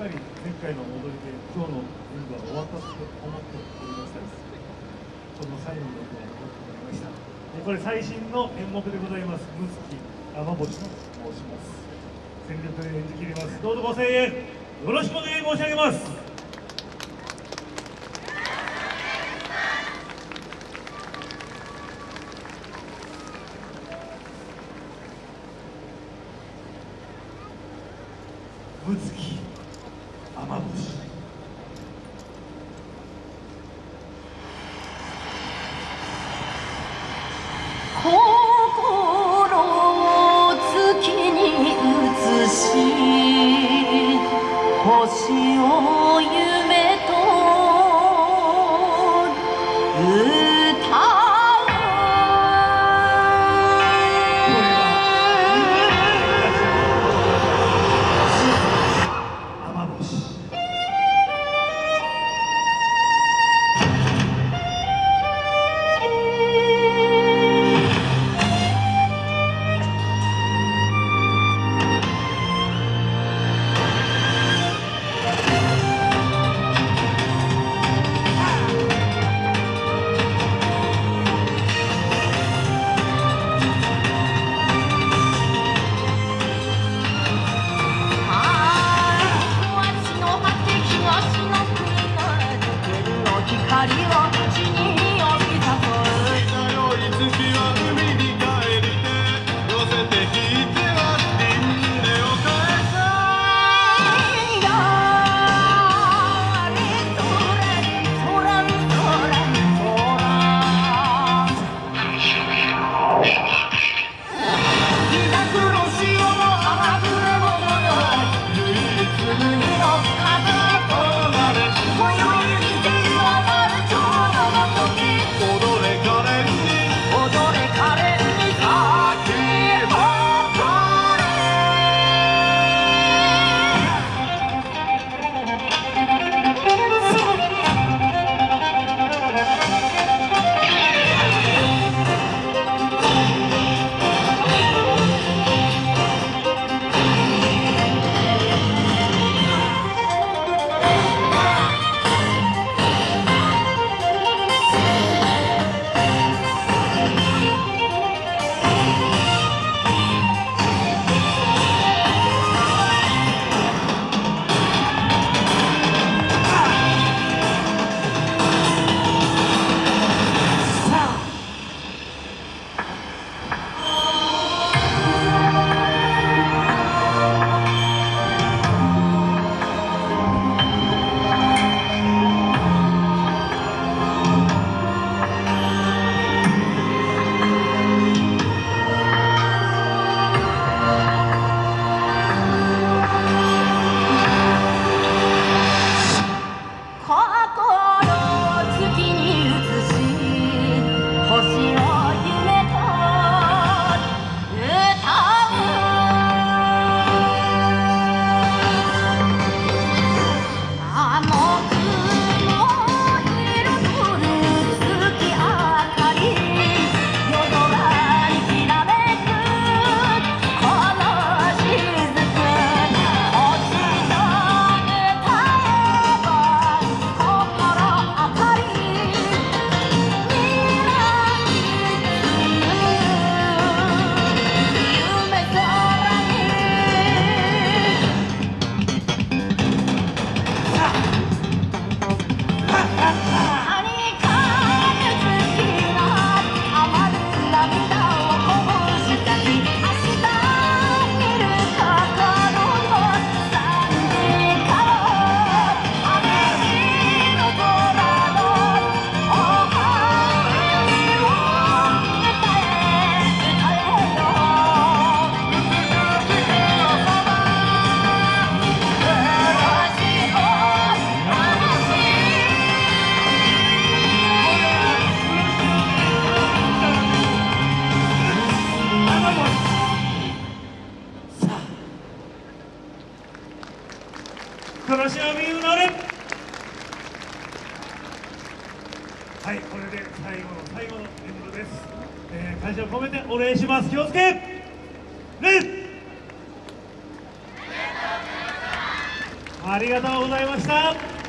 かり前回の踊りで今日の演舞は終わったと思っておりましたです。この最後の曲は残っておりましたこれ最新の演目でございます「むつき雨星」と申します。全力で演じ切ります。どうぞご声援よろしくお願い申し上げます。ぶつき雨星しみうなれはいこれで最後の最後のエンドです、えー、会社を込めてお礼します。気をつけ。ありがとうございました。